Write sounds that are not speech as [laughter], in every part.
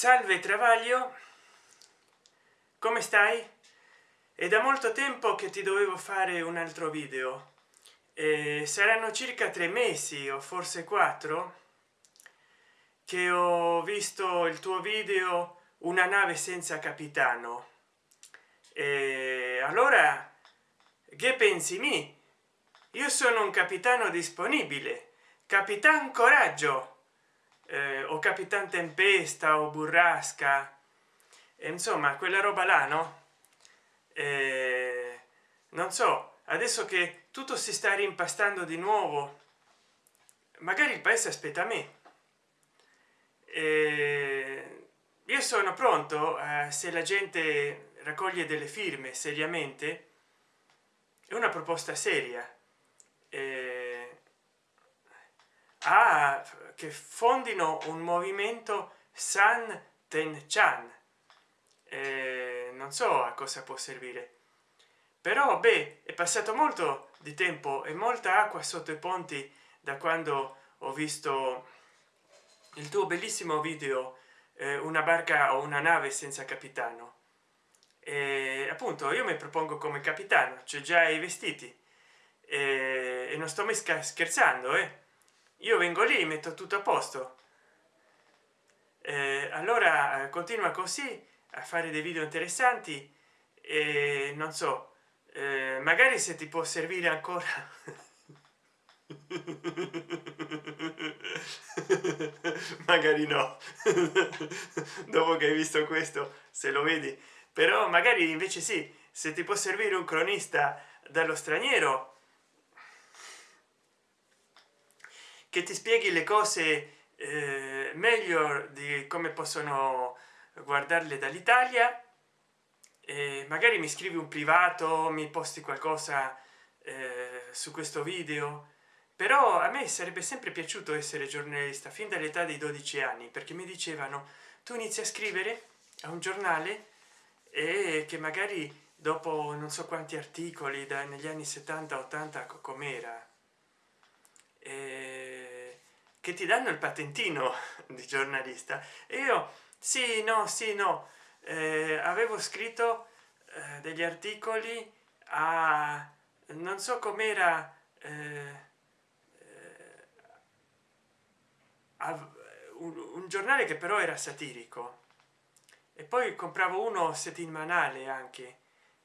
salve travaglio come stai? È da molto tempo che ti dovevo fare un altro video. Eh, saranno circa tre mesi o forse quattro che ho visto il tuo video una nave senza capitano. E allora che pensi mi? Io sono un capitano disponibile. Capitan coraggio eh, o capitan tempesta o burrasca. E insomma quella roba là no? Eh, non so adesso che tutto si sta rimpastando di nuovo magari il paese aspetta me. Eh, io sono pronto a, se la gente raccoglie delle firme seriamente. È una proposta seria. Eh, a che fondino un movimento san ten chan eh, non so a cosa può servire. Però beh è passato molto di tempo e molta acqua sotto i ponti da quando ho visto il tuo bellissimo video eh, una barca o una nave senza capitano. E appunto io mi propongo come capitano c'è già i vestiti. E, e non sto mai scherzando eh io vengo lì metto tutto a posto. Eh, allora continua così a fare dei video interessanti e non so eh, magari se ti può servire ancora. [laughs] Magari no. [laughs] Dopo che hai visto questo se lo vedi. Però magari invece sì se ti può servire un cronista dallo straniero che ti spieghi le cose eh, meglio di come possono guardarle dall'italia. E magari mi scrivi un privato mi posti qualcosa eh, su questo video. Però a me sarebbe sempre piaciuto essere giornalista fin dall'età dei 12 anni perché mi dicevano tu inizi a scrivere a un giornale e che magari dopo non so quanti articoli da negli anni 70 80 com'era che ti danno il patentino [laughs] di giornalista. E io sì no sì no. Eh, avevo scritto eh, degli articoli a non so com'era eh, un, un giornale che però era satirico. E poi compravo uno settimanale anche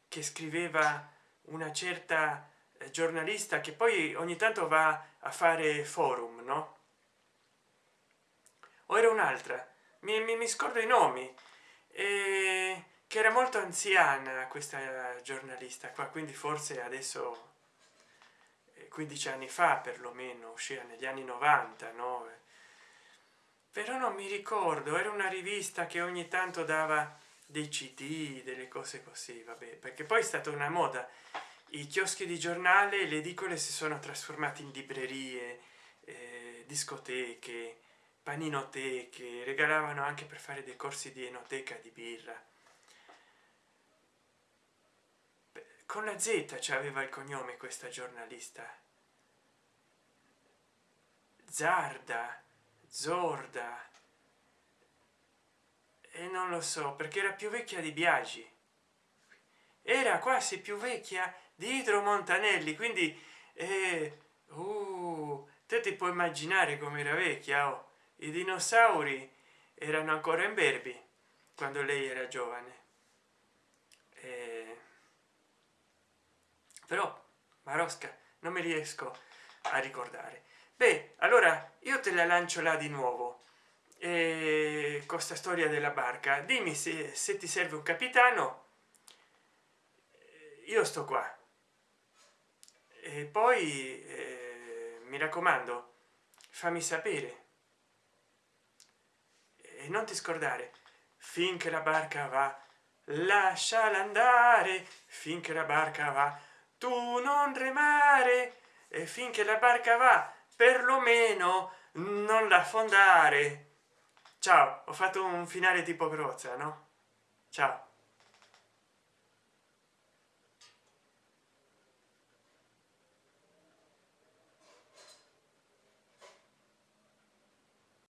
che scriveva una certa eh, giornalista che poi ogni tanto va a fare forum no o era un'altra? Mi, mi, mi, scordo i nomi. E che era molto anziana questa giornalista qua quindi forse adesso 15 eh, anni fa perlomeno usciva negli anni 90 no? Però non mi ricordo era una rivista che ogni tanto dava dei cd delle cose così vabbè perché poi è stata una moda. I chioschi di giornale le edicole si sono trasformati in librerie eh, discoteche paninoteche regalavano anche per fare dei corsi di enoteca di birra. Con la z aveva il cognome questa giornalista. Zarda zorda. E non lo so perché era più vecchia di biagi. Era quasi più vecchia di idro montanelli quindi eh, uh, te ti puoi immaginare come era vecchia oh i dinosauri erano ancora in berbi quando lei era giovane. Eh, però marosca non mi riesco a ricordare. Beh allora io te la lancio là di nuovo. Eh, con sta storia della barca dimmi se, se ti serve un capitano. Io sto qua. E poi eh, mi raccomando fammi sapere e non ti scordare finché la barca va lasciala andare. Finché la barca va tu non remare. E finché la barca va perlomeno non la affondare ciao ho fatto un finale tipo grozza no? Ciao